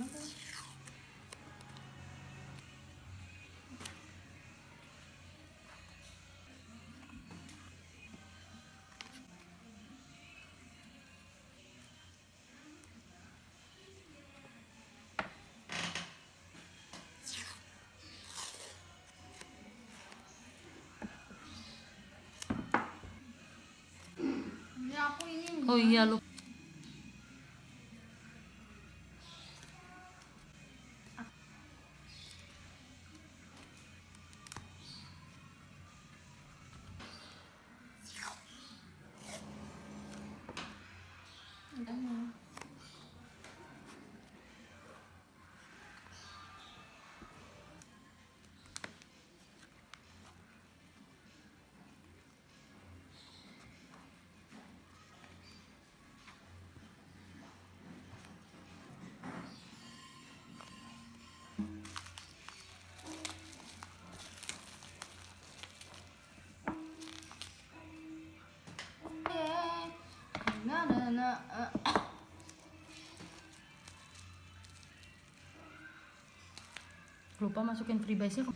Ini Oh lupa. Lupa masukin freebase-nya.